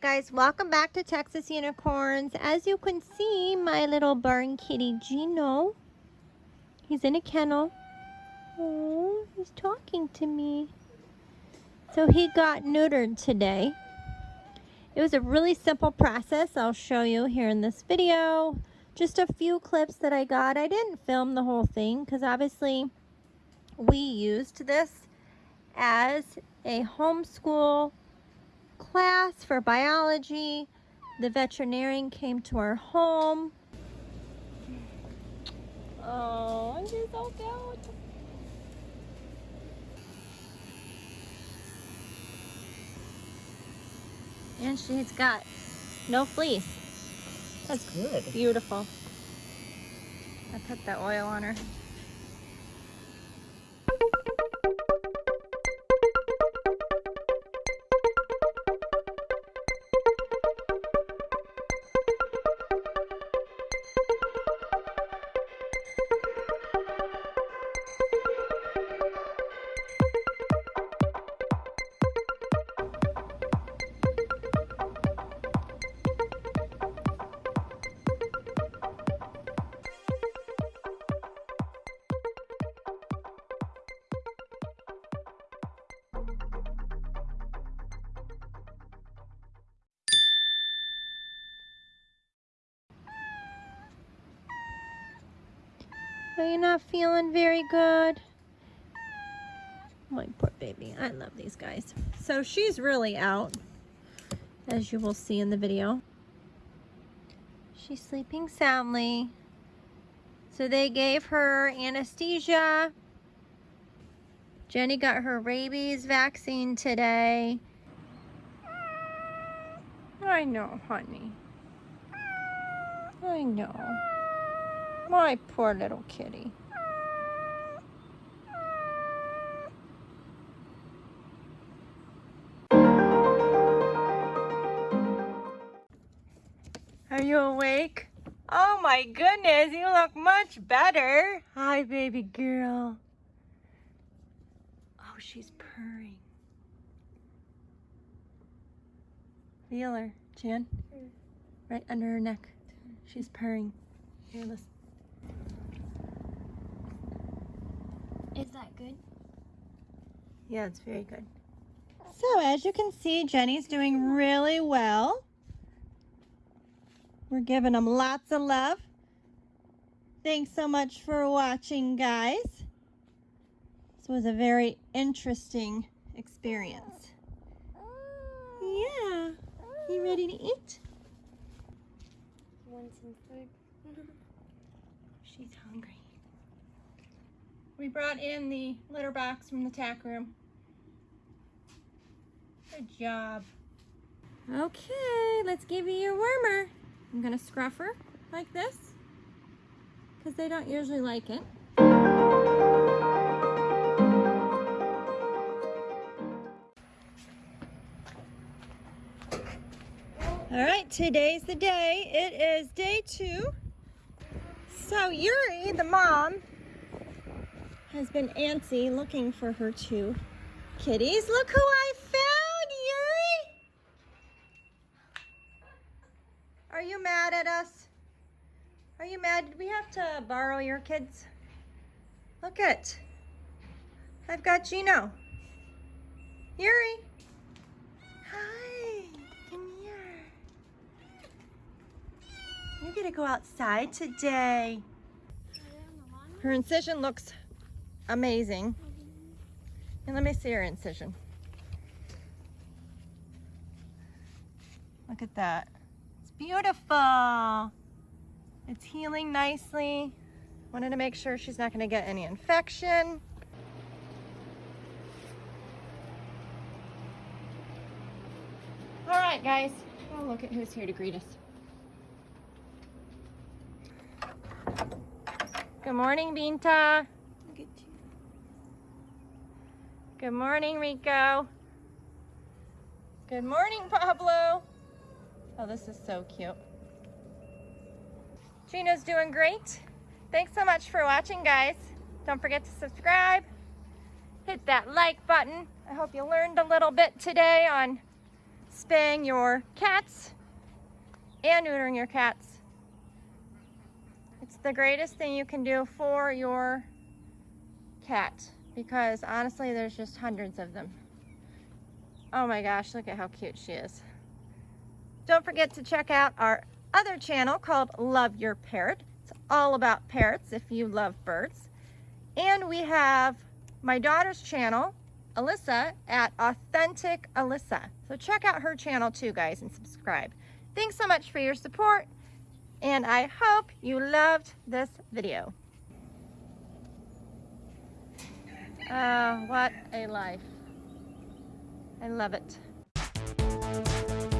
guys, welcome back to Texas Unicorns. As you can see, my little barn kitty Gino, he's in a kennel. Oh, he's talking to me. So he got neutered today. It was a really simple process I'll show you here in this video. Just a few clips that I got. I didn't film the whole thing because obviously we used this as a homeschool class for biology. The veterinarian came to our home. Oh, she's so cute. And she's got no fleece. That's good. Beautiful. I put the oil on her. Are you not feeling very good? My poor baby. I love these guys. So she's really out, as you will see in the video. She's sleeping soundly. So they gave her anesthesia. Jenny got her rabies vaccine today. I know, honey. I know. My poor little kitty. Are you awake? Oh my goodness, you look much better. Hi, baby girl. Oh, she's purring. Feel her, Jan. Right under her neck. She's purring. Here, listen. Is that good? Yeah, it's very good. So as you can see, Jenny's doing really well. We're giving them lots of love. Thanks so much for watching, guys. This was a very interesting experience. Yeah. You ready to eat? Want some food? She's hungry. We brought in the litter box from the tack room. Good job. Okay, let's give you your wormer. I'm gonna scruff her like this because they don't usually like it. All right, today's the day. It is day two. So Yuri, the mom, has been antsy looking for her two kitties. Look who I found, Yuri! Are you mad at us? Are you mad? Did we have to borrow your kids? Look it. I've got Gino. Yuri. Hi. Come here. You're to go outside today. Her incision looks amazing. And let me see her incision. Look at that. It's beautiful. It's healing nicely. Wanted to make sure she's not going to get any infection. All right, guys. Oh, look at who's here to greet us. Good morning, Binta. Good morning, Rico. Good morning, Pablo. Oh, this is so cute. Gino's doing great. Thanks so much for watching, guys. Don't forget to subscribe. Hit that like button. I hope you learned a little bit today on spaying your cats and neutering your cats. It's the greatest thing you can do for your cat because honestly, there's just hundreds of them. Oh my gosh, look at how cute she is. Don't forget to check out our other channel called Love Your Parrot. It's all about parrots if you love birds. And we have my daughter's channel, Alyssa, at Authentic Alyssa. So check out her channel too, guys, and subscribe. Thanks so much for your support, and I hope you loved this video. Uh, what a life. I love it.